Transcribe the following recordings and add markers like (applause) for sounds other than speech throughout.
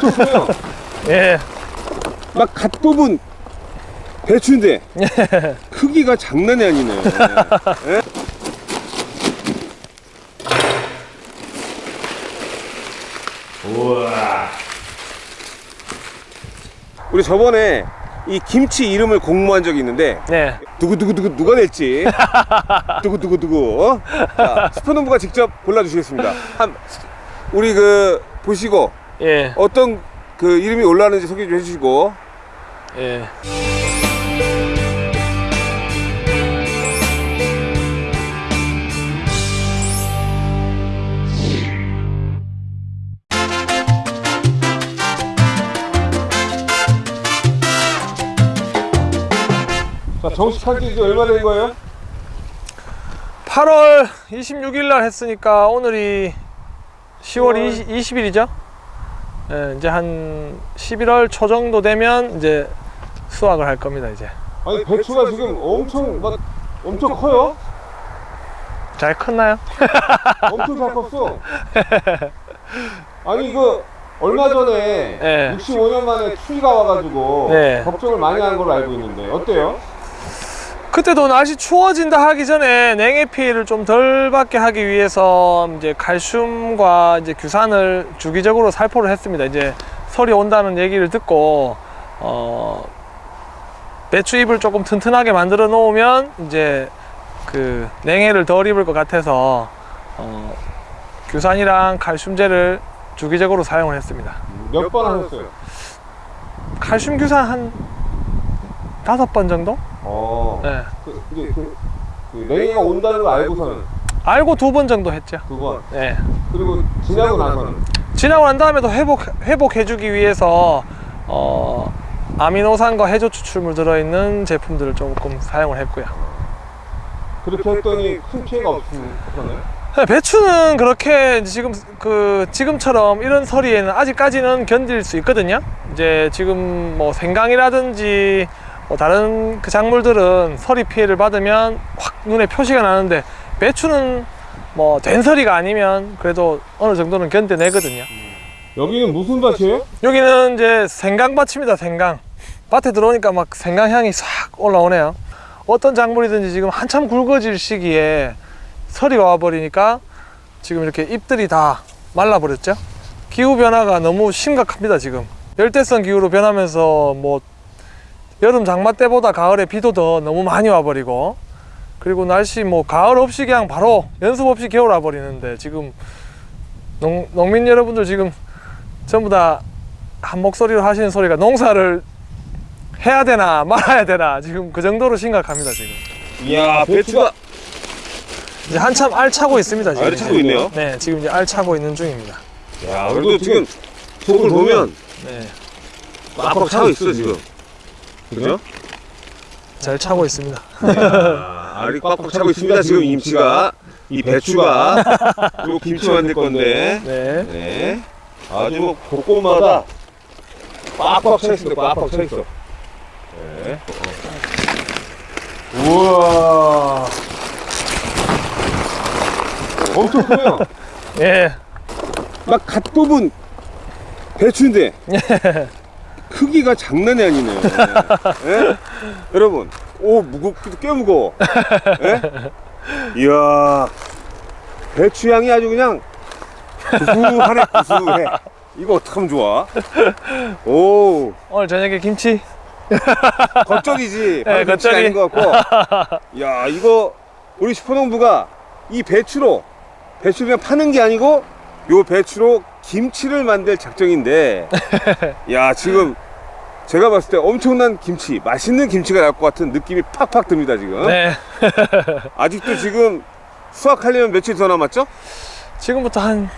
커요. 예. 막 갓 뽑은 배추인데 크기가 장난이 아니네. 예? 우와. 우리 저번에 이 김치 이름을 공모한 적이 있는데 네. 두구두구두구 누가 낼지 (laughs) 두구두구두구 어? 자, 스포농부가 직접 골라주시겠습니다 한, 우리 그 보시고 예. 어떤 그 이름이 올라왔는지 소개 좀 해주시고 예. 자 정식한 지 이제 얼마 된 거예요? 8월 26일 날 했으니까 오늘이 10월 20, 일이죠 예, 이제 한 11월 초 정도 되면 이제 수확을 할 겁니다, 이제. 아니 배추가 지금 엄청 막 엄청 커요 잘 컸나요? (laughs) 엄청 잘 컸어 아니 이거 얼마 전에 네. 65년 만에 추위가 와가지고 네. 걱정을 많이 한 걸로 알고 있는데 어때요? 그때도 날씨 추워진다 하기 전에 냉해 피해를 좀 덜 받게 하기 위해서 이제 칼슘과 이제 규산을 주기적으로 살포를 했습니다. 이제 설이 온다는 얘기를 듣고 어 배추 잎을 조금 튼튼하게 만들어 놓으면 이제 그 냉해를 덜 입을 것 같아서 어 규산이랑 칼슘제를 주기적으로 사용을 했습니다. 몇 번 하셨어요? 칼슘 규산 한 다섯 번 정도? 어. 네. 그, 이제 그, 그 냉해가 온다는 걸 알고서는 알고 두 번 정도 했죠. 두 번. 네. 그리고 지나고 나서는 지나고 난 다음에도 회복 회복해주기 위해서 어, 아미노산과 해조 추출물 들어있는 제품들을 조금 사용을 했고요. 그렇게 했더니 큰 피해가 없었나요? 네, 배추는 그렇게 지금 그 지금처럼 이런 서리에는 아직까지는 견딜 수 있거든요. 이제 지금 뭐 생강이라든지 뭐 다른 그 작물들은 서리 피해를 받으면 확 눈에 표시가 나는데 배추는 뭐 된서리가 아니면 그래도 어느 정도는 견뎌내거든요. 여기는 무슨 밭이에요? 여기는 이제 생강밭입니다 생강 밭에 들어오니까 막 생강향이 싹 올라오네요 어떤 작물이든지 지금 한참 굵어질 시기에 서리가 와버리니까 지금 이렇게 잎들이 다 말라버렸죠 기후변화가 너무 심각합니다 지금 열대성 기후로 변하면서 뭐 여름 장마 때보다 가을에 비도 더 너무 많이 와버리고 그리고 날씨 뭐 가을 없이 그냥 바로 연습 없이 겨울 와버리는데 지금 농, 농민 여러분들 지금 전부 다 한 목소리로 하시는 소리가 농사를 해야 되나 말아야 되나 지금 그 정도로 심각합니다 지금. 이야 배추가 이제 한참 알 차고 있습니다 지금. 알 차고 있네요? 네 지금 이제 알 차고 있는 중입니다. 야 그래도 지금 속을 보면 네. 꽉꽉 차고 있어 지금 그죠? 잘 차고 있습니다. 야, 알이 꽉꽉 차고 있습니다 지금 임치가. 이 배추가. 그리고 김치 만들 건데. 네. 네. 아주 뭐 곳곳마다 꽉꽉 차 있습니다 꽉꽉 차 있어. 네. 우와. 엄청 커요. 예. 막 갓 뽑은 배추인데 (laughs) 크기가 장난이 아니네요. (laughs) 예? 여러분 오 무겁기도 꽤 무거워. 예? 이야 배추 향이 아주 그냥 구수하네 구수해. 이거 어떡하면 좋아? 오. 오늘 저녁에 김치? 겉절이지. 네, 겉절이. 아닌 것 같고. (laughs) 야 이거 우리 슈퍼농부가 이 배추로 배추를 그냥 파는 게 아니고 요 배추로 김치를 만들 작정인데. (laughs) 야 지금 제가 봤을 때 엄청난 김치 맛있는 김치가 나올 것 같은 느낌이 팍팍 듭니다 지금 네 (laughs) 아직도 지금 수확하려면 며칠 더 남았죠? 지금부터 한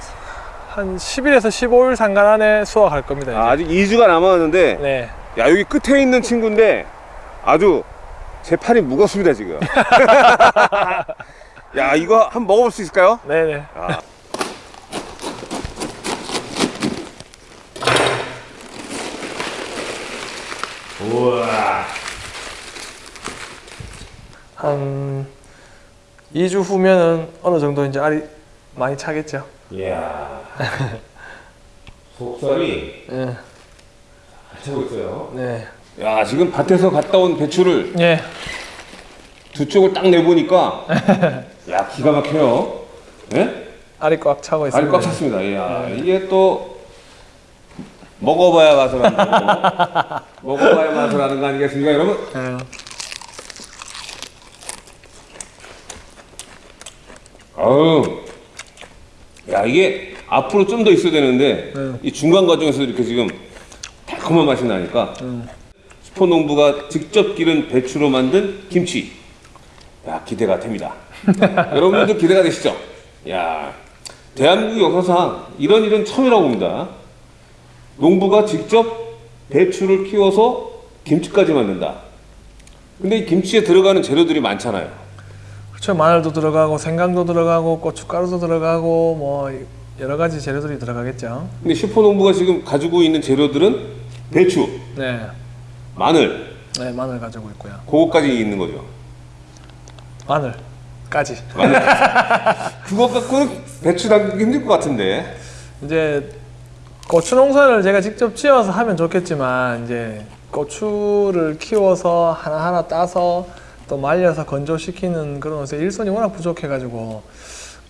한 10일에서 15일 상간 안에 수확할 겁니다. 아, 아직 2주가 남았는데 네 야 여기 끝에 있는 친구인데 아주 제 팔이 무겁습니다 지금 (laughs) (laughs) 야 이거 한번 먹어볼 수 있을까요? 네네 아. 우와 한 2주 후면은 어느 정도 이제 알이 많이 차겠죠 이야 속살이 예. 잘 차고 있어요. 네. 야 지금 밭에서 갔다 온 배추를 예. 두 쪽을 딱 내보니까 (laughs) 야 기가 막혀요. 예? 알이 꽉 차고 있습니다. 알이 꽉 찼습니다. 야 이게 또 먹어봐야 맛을 하는 거. (laughs) 먹어봐야 맛을 하는 거 아니겠습니까, 여러분? 예. 아우, 야 이게 앞으로 좀 더 있어야 되는데 네. 이 중간 과정에서 이렇게 지금 달콤한 맛이 나니까 음. 슈퍼농부가 직접 기른 배추로 만든 김치. 야 기대가 됩니다. (laughs) 여러분들도 기대가 되시죠? 야 대한민국 역사상 이런 일은 처음이라고 봅니다. 농부가 직접 배추를 키워서 김치까지 만든다. 근데 이 김치에 들어가는 재료들이 많잖아요. 그렇죠. 마늘도 들어가고 생강도 들어가고 고춧가루도 들어가고 뭐 여러 가지 재료들이 들어가겠죠. 근데 슈퍼농부가 지금 가지고 있는 재료들은 배추, 네. 마늘, 네, 마늘 가지고 있고요. 그거까지 있는 거죠. 마늘까지. 그거 갖고는 배추 담그기 힘들 것 같은데. (laughs) 이제 고추 농사를 제가 직접 지어서 하면 좋겠지만 이제 고추를 키워서 하나하나 따서 또 말려서 건조시키는 그런 것에 일손이 워낙 부족해가지고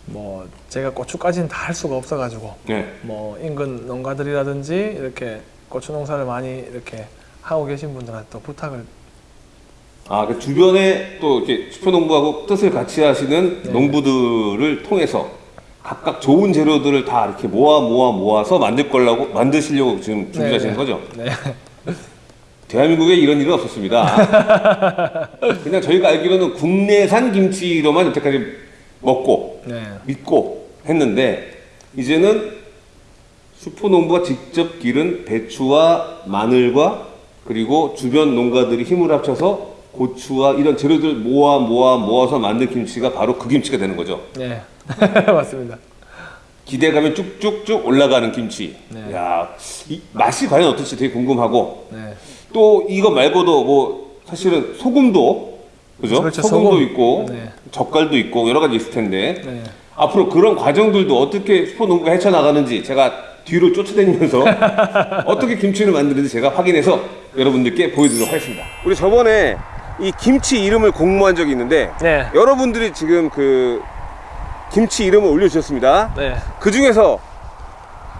뭐 제가 고추까지는 다 할 수가 없어가지고 네. 뭐 인근 농가들이라든지 이렇게 고추 농사를 많이 이렇게 하고 계신 분들한테 또 부탁을 아, 그 주변에 또 이렇게 슈퍼농부하고 뜻을 같이 하시는 네. 농부들을 통해서 각각 좋은 재료들을 다 이렇게 모아 모아 모아서 만들 거라고 만드시려고 지금 준비하시는 네. 거죠? 네. (laughs) 대한민국에 이런 일은 없었습니다. (laughs) 그냥 저희가 알기로는 국내산 김치로만 여태까지 먹고 네. 믿고 했는데 이제는 슈퍼농부가 직접 기른 배추와 마늘과 그리고 주변 농가들이 힘을 합쳐서 고추와 이런 재료들 모아 모아 모아서 만든 김치가 바로 그 김치가 되는 거죠. 네. (laughs) 맞습니다. 기대감이 쭉쭉쭉 올라가는 김치. 네. 야, 이 맛이 과연 어떨지 되게 궁금하고 네. 또 이거 말고도 뭐 사실은 소금도 그죠? 그렇죠, 소금도 소금. 있고 네. 젓갈도 있고 여러 가지 있을 텐데 네. 앞으로 그런 과정들도 어떻게 슈퍼농부가 헤쳐나가는지 제가 뒤로 쫓아다니면서 (laughs) 어떻게 김치를 만드는지 제가 확인해서 여러분들께 보여드리도록 하겠습니다. 우리 저번에 이 김치 이름을 공모한 적이 있는데 네. 여러분들이 지금 그 김치 이름을 올려주셨습니다. 네. 그 중에서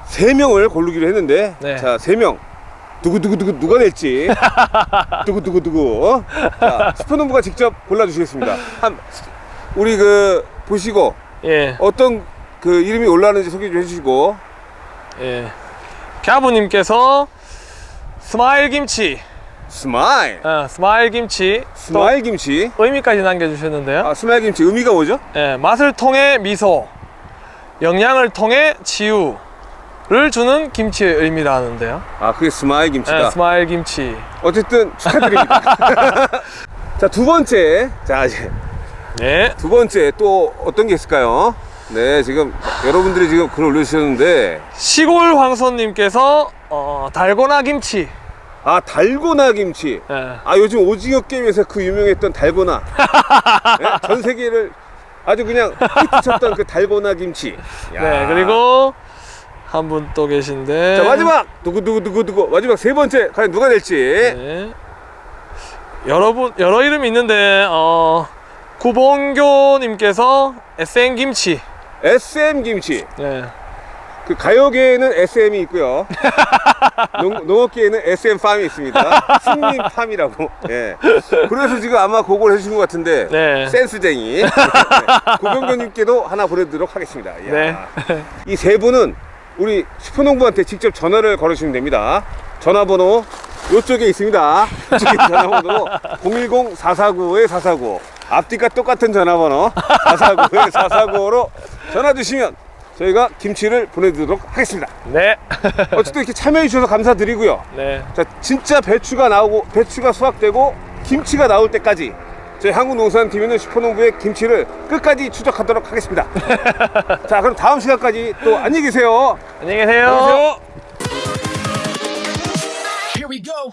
세 명을 고르기로 했는데 네. 자 세명 누구 누구 누구 누가 낼지 누구 누구 누구 어? 자 슈퍼농부가 직접 골라주시겠습니다. 한 우리 그 보시고 예. 어떤 그 이름이 올라왔는지 소개 좀 해주시고 예. 갸부님께서 스마일 김치, 스마일 어, 스마일 김치, 스마일 김치 또 의미까지 남겨주셨는데요. 아 스마일 김치 의미가 뭐죠? 예, 맛을 통해 미소, 영양을 통해 치유를 주는 김치의 의미라는데요. 아 그게 스마일 김치다. 예, 스마일 김치. 어쨌든 축하드립니다. (laughs) (laughs) 자 두 번째 자 이제 네. 두 번째 또 어떤 게 있을까요? 네 지금 여러분들이 지금 글 올려주셨는데 시골 황소님께서 어, 달고나 김치. 아 달고나 김치 예. 아 요즘 오징어 게임에서 그 유명했던 달고나 네? (laughs) 전 세계를 아주 그냥 히트쳤던 그 달고나 김치 야. 네, 그리고 한 분 또 계신데. 자 마지막 누구 누구 누구 누구 마지막 세 번째 과연 누가 될지 네. 여러분 여러 이름이 있는데 어 구봉교님께서 SN 김치. SM 김치 네. 그 가요계에는 SM이 있고요. (laughs) 농, 농업계에는 SM 팜이 있습니다. 승민 팜이라고. 예. 그래서 지금 아마 그걸 해주신 것 같은데 네. 센스쟁이. (laughs) 네. 고병교님께도 하나 보내드리도록 하겠습니다. 네. 이 세 분은 우리 슈퍼농부한테 직접 전화를 걸으시면 됩니다. 전화번호 이쪽에 있습니다. 이쪽에 전화번호 010-449-449 앞뒤가 똑같은 전화번호. 449-449로 전화 주시면 저희가 김치를 보내드리도록 하겠습니다 네. (laughs) 어쨌든 이렇게 참여해 주셔서 감사드리고요 네. 자 진짜 배추가 나오고 배추가 수확되고 김치가 나올 때까지 저희 한국농산팀에는 슈퍼농부의 김치를 끝까지 추적하도록 하겠습니다 (laughs) 자 그럼 다음 시간까지 또 안녕히 계세요 안녕히 계세요. 안녕히 계세요 Here we go.